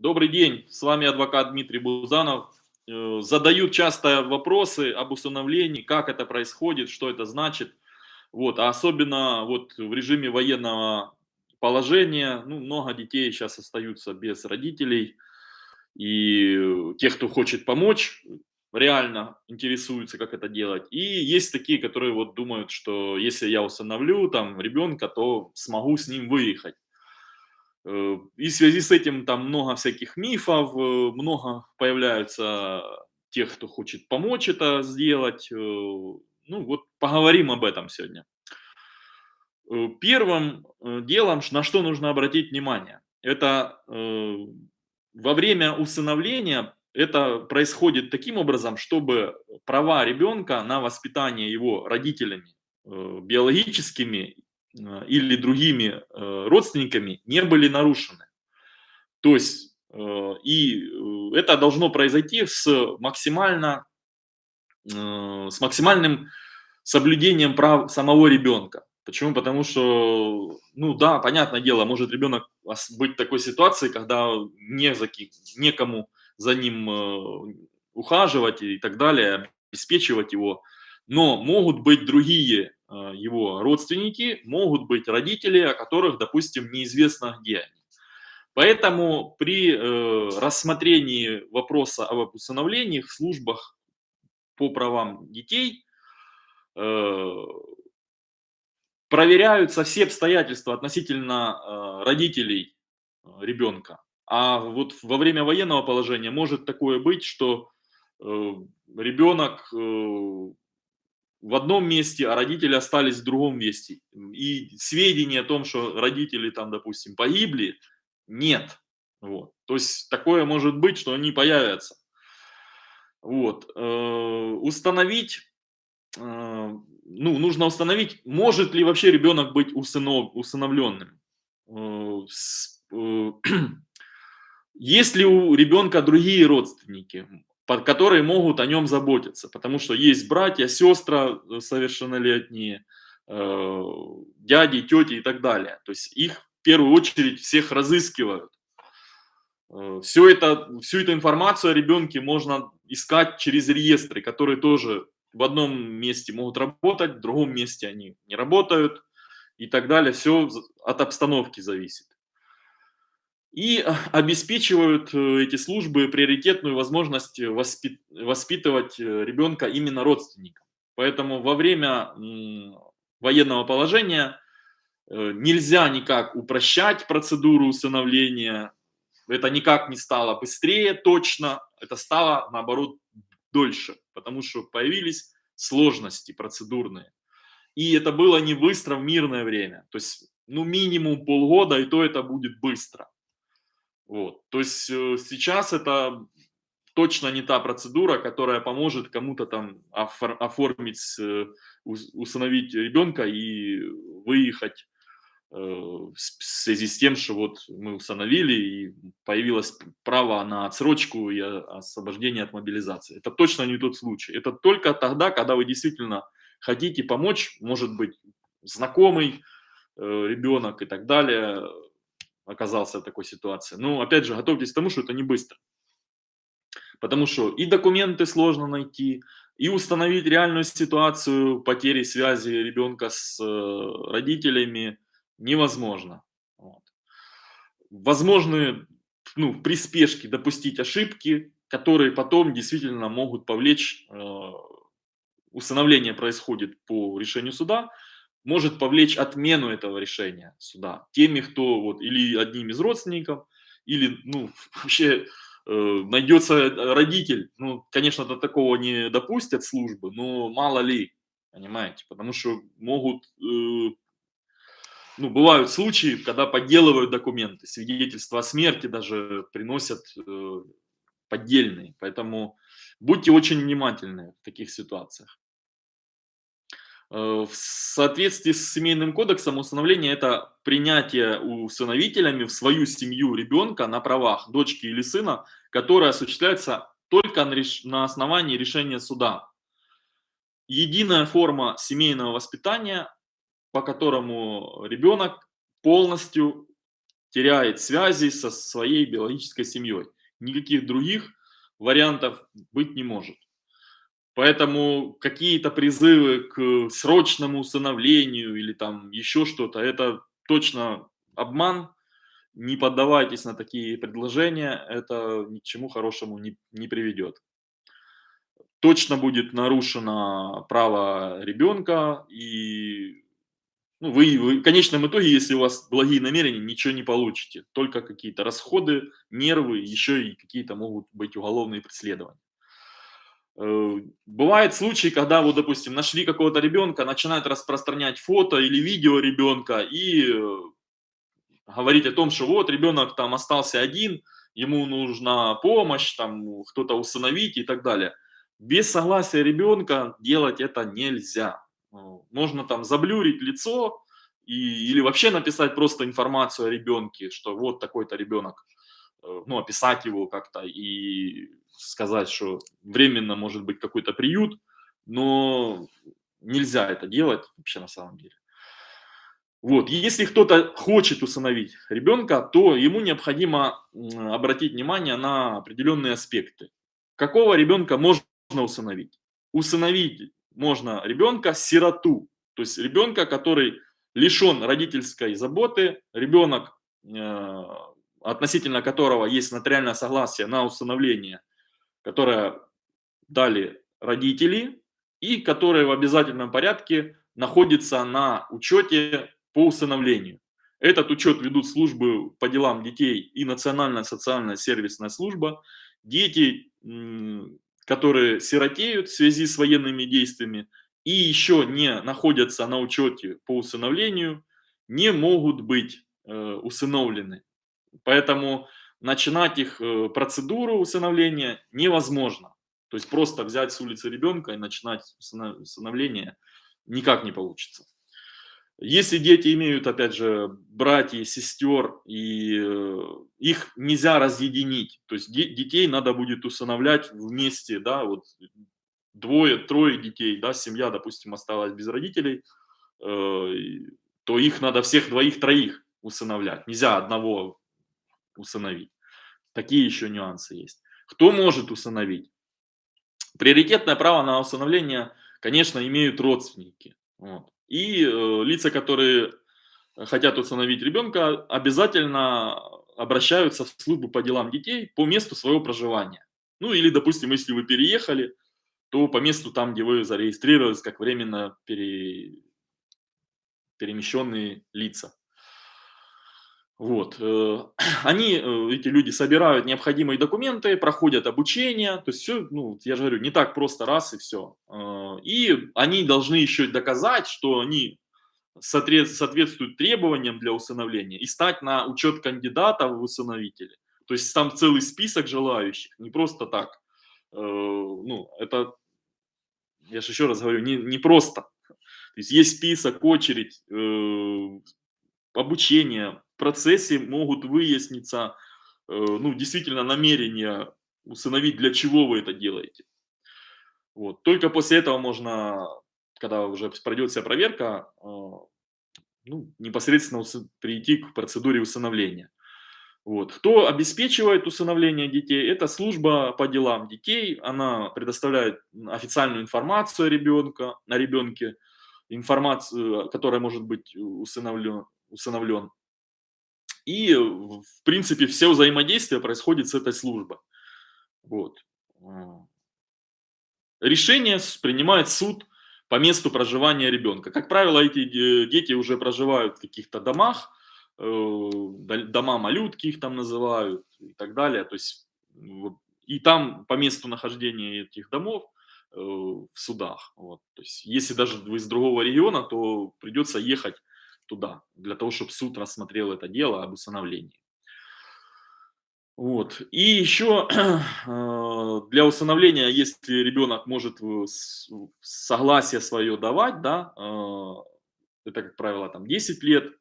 Добрый день, с вами адвокат Дмитрий Бузанов. Э, задают часто вопросы об усыновлении, как это происходит, что это значит. Вот, а особенно вот в режиме военного положения, ну, много детей сейчас остаются без родителей. И тех, кто хочет помочь, реально интересуются, как это делать. И есть такие, которые вот думают, что если я усыновлю там ребенка, то смогу с ним выехать. Э, и в связи с этим там много всяких мифов, э, много появляются тех, кто хочет помочь это сделать. Э, ну вот поговорим об этом сегодня. Первым делом, на что нужно обратить внимание, это во время усыновления это происходит таким образом, чтобы права ребенка на воспитание его родителями биологическими или другими э, родственниками не были нарушены. То есть, э, и это должно произойти с, максимально, с максимальным соблюдением прав самого ребенка. Почему? Потому что, ну да, понятное дело, может ребенок быть в такой ситуации, когда не за, некому за ним ухаживать и так далее, обеспечивать его. Но могут быть другие его родственники, могут быть родители, о которых, допустим, неизвестно где они. Поэтому при э, рассмотрении вопроса об усыновлении в службах по правам детей э, проверяются все обстоятельства относительно э, родителей э, ребенка. А вот во время военного положения может такое быть, что э, ребенок э, в одном месте, а родители остались в другом месте. И сведения о том, что родители там, допустим, погибли, нет. Вот. То есть такое может быть, что они появятся. Вот. Э, установить, э, ну, нужно установить, может ли вообще ребенок быть усынов, усыновленным. Э, есть ли у ребенка другие родственники? Которые могут о нем заботиться, потому что есть братья, сестры э, совершеннолетние, э, дяди, тети и так далее. То есть их в первую очередь всех разыскивают. Э, Все это, всю эту информацию о ребенке можно искать через реестры, которые тоже в одном месте могут работать, в другом месте они не работают и так далее. Все от обстановки зависит и э, обеспечивают э, эти службы приоритетную возможность воспит воспитывать э, ребенка именно родственникам. Поэтому во время военного положения нельзя никак упрощать процедуру усыновления, это никак не стало быстрее точно, это стало наоборот дольше, потому что появились сложности процедурные. И это было не быстро в мирное время, то есть ну минимум полгода, и то это будет быстро. Вот. То есть э, сейчас это точно не та процедура, которая поможет кому-то там оформить, э, усыновить ребенка и выехать э, в связи с тем, что вот мы усыновили и появилось право на отсрочку и освобождение от мобилизации. Это точно не тот случай. Это только тогда, когда вы действительно хотите помочь, может быть, знакомый ребенок и так далее, оказался в такой ситуации. Но опять же, готовьтесь к тому, что это не быстро. Потому что и документы сложно найти, и установить реальную ситуацию потери связи ребенка с э, родителями невозможно. Вот. Возможны ну, при спешке допустить ошибки, которые потом действительно могут повлечь, э, усыновление происходит по решению суда, может повлечь отмену этого решения суда теми, кто вот или одним из родственников, или ну вообще э, найдется родитель. Ну, конечно, до такого не допустят службы, но мало ли, понимаете, потому что могут, э, ну, бывают случаи, когда подделывают документы, свидетельства о смерти даже приносят э, поддельные, поэтому будьте очень внимательны в таких ситуациях. Э, в соответствии с семейным кодексом усыновление – это принятие усыновителями в свою семью ребенка на правах дочки или сына, которое осуществляется только на основании решения суда. Единая форма семейного воспитания, по которому ребенок полностью теряет связи со своей биологической семьей. Никаких других вариантов быть не может. Поэтому какие-то призывы к срочному усыновлению или там еще что-то, это точно обман. Не поддавайтесь на такие предложения, это ни к чему хорошему не, не приведет. Точно будет нарушено право ребенка, и ну, вы, вы в конечном итоге, если у вас благие намерения, ничего не получите. Только какие-то расходы, нервы, еще и какие-то могут быть уголовные преследования. Э, бывают случаи, когда, вот, допустим, нашли какого-то ребенка, начинают распространять фото или видео ребенка и э, говорить о том, что вот ребенок там остался один, ему нужна помощь, там кто-то усыновить и так далее. Без согласия ребенка делать это нельзя. Э, можно там заблюрить лицо и, или вообще написать просто информацию о ребенке, что вот такой-то ребенок, ну, описать его как-то и сказать, что временно может быть какой-то приют, но нельзя это делать вообще на самом деле. Вот, если кто-то хочет усыновить ребенка, то ему необходимо обратить внимание на определенные аспекты. Какого ребенка можно усыновить? Усыновить можно ребенка сироту, то есть ребенка, который лишен родительской заботы, ребенок, э, относительно которого есть нотариальное согласие на усыновление которое дали родители и которое в обязательном порядке находится на учете по усыновлению. Этот учет ведут службы по делам детей и Национальная социальная сервисная служба. Дети, которые сиротеют в связи с военными действиями и еще не находятся на учете по усыновлению, не могут быть э, усыновлены. Поэтому начинать их э, процедуру усыновления невозможно. То есть просто взять с улицы ребенка и начинать усыновление никак не получится. Если дети имеют, опять же, братьев, сестер, и э, их нельзя разъединить, то есть детей надо будет усыновлять вместе, да, вот двое, трое детей, да, семья, допустим, осталась без родителей, э, то их надо всех двоих-троих усыновлять. Нельзя одного усыновить. Такие еще нюансы есть. Кто может усыновить? Приоритетное право на усыновление, конечно, имеют родственники. Вот. И э, лица, которые хотят усыновить ребенка, обязательно обращаются в службу по делам детей по месту своего проживания. Ну или, допустим, если вы переехали, то по месту там, где вы зарегистрировались как временно пере... перемещенные лица. Вот. Э, они, э, эти люди, собирают необходимые документы, проходят обучение, то есть все, ну, я же говорю, не так просто раз и все. Э, и они должны еще доказать, что они соответствуют требованиям для усыновления и стать на учет кандидата в усыновители. То есть там целый список желающих, не просто так. Ну, это, я же еще раз говорю, не, не просто. То есть есть список, очередь, обучение, процессе могут выясниться, э, ну, действительно намерения усыновить, для чего вы это делаете. Вот. Только после этого можно, когда уже пройдет вся проверка, э, ну, непосредственно прийти к процедуре усыновления. Вот. Кто обеспечивает усыновление детей? Это служба по делам детей. Она предоставляет официальную информацию о, ребенка, о ребенке, информацию, которая может быть усыновлен. усыновлен. И, в принципе, все взаимодействие происходит с этой службой. Вот. Решение принимает суд по месту проживания ребенка. Как правило, эти дети уже проживают в каких-то домах, э, дома малютки их там называют и так далее. То есть, и там по месту нахождения этих домов э, в судах. Вот. То есть, если даже вы из другого региона, то придется ехать туда, для того, чтобы суд рассмотрел это дело об усыновлении. Вот. И еще э, для усыновления, если ребенок может согласие свое давать, да, э, это, как правило, там 10 лет э,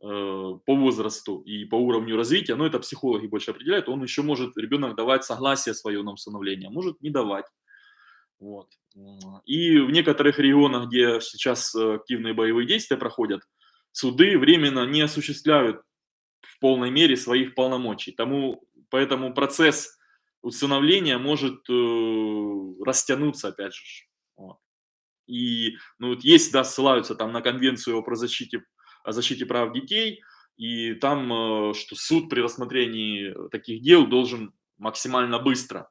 по возрасту и по уровню развития, но это психологи больше определяют, он еще может, ребенок, давать согласие свое на усыновление, а может не давать. Вот. И в некоторых регионах, где сейчас активные боевые действия проходят, суды временно не осуществляют в полной мере своих полномочий. Тому, поэтому процесс усыновления может э, растянуться, опять же. Вот. И ну, вот есть, да, ссылаются там на конвенцию о защите, о защите прав детей, и там, э, что суд при рассмотрении таких дел должен максимально быстро.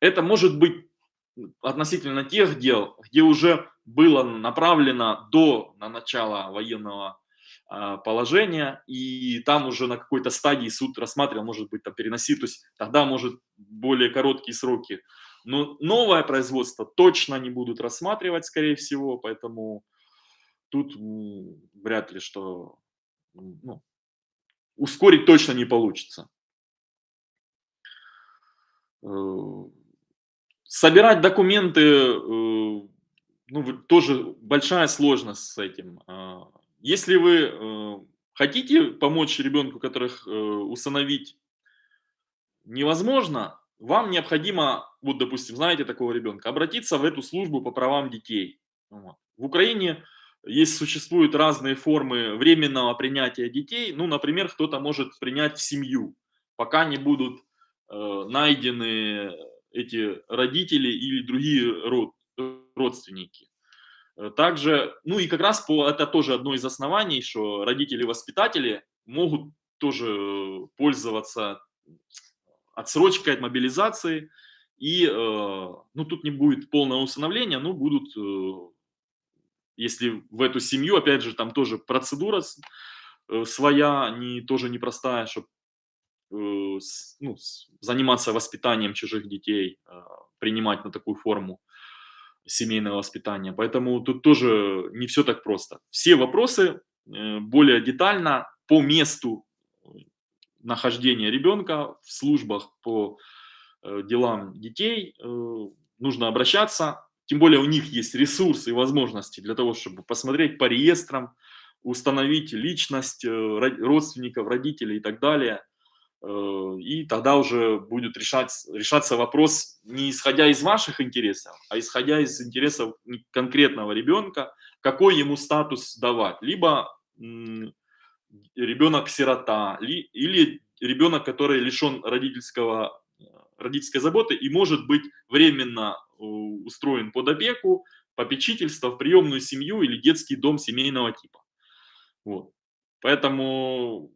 Это может быть относительно тех дел, где уже было направлено до на начала военного а, положения, и там уже на какой-то стадии суд рассматривал, может быть, там переносить, то есть тогда может более короткие сроки. Но новое производство точно не будут рассматривать, скорее всего, поэтому тут вряд ли что ну, ускорить точно не получится. Э, собирать документы, э, ну, тоже большая сложность с этим. Если вы э, хотите помочь ребенку, которых усыновить невозможно, вам необходимо, вот, допустим, знаете такого ребенка, обратиться в эту службу по правам детей. В Украине есть, существуют разные формы временного принятия детей. Ну, например, кто-то может принять в семью, пока не будут э, найдены эти родители или другие род, родственники. Э, также, ну и как раз по, это тоже одно из оснований, что родители-воспитатели могут тоже пользоваться отсрочкой от мобилизации. И, э, ну, тут не будет полного усыновления, но будут э, если в эту семью, опять же, там тоже процедура э, своя, не, тоже непростая, чтобы э, ну, заниматься воспитанием чужих детей, принимать на такую форму семейного воспитания. Поэтому тут тоже не все так просто. Все вопросы э, более детально по месту нахождения ребенка в службах по делам детей нужно обращаться тем более у них есть ресурсы и возможности для того, чтобы посмотреть по реестрам, установить личность э, родственников, родителей и так далее. Э, и тогда уже будет решать, решаться вопрос не исходя из ваших интересов, а исходя из интересов конкретного ребенка, какой ему статус давать. Либо ребенок-сирота, или ребенок, который лишен родительского, родительской заботы и может быть временно устроен под опеку, попечительство в приемную семью или детский дом семейного типа. Вот. Поэтому,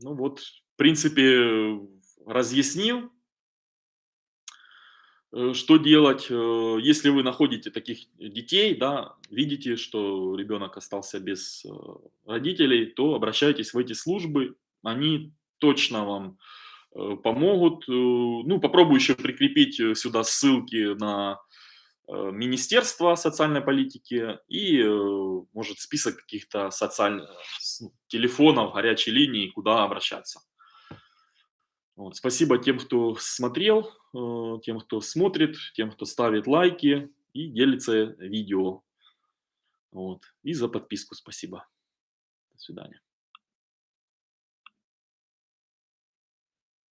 ну вот, в принципе, разъяснил, э, что делать, э, если вы находите таких детей, да, видите, что ребенок остался без э, родителей, то обращайтесь в эти службы, они точно вам помогут. Ну, попробую еще прикрепить сюда ссылки на Министерство социальной политики и, может, список каких-то социальных телефонов, горячей линии, куда обращаться. Вот. Спасибо тем, кто смотрел, тем, кто смотрит, тем, кто ставит лайки и делится видео. Вот. И за подписку спасибо. До свидания.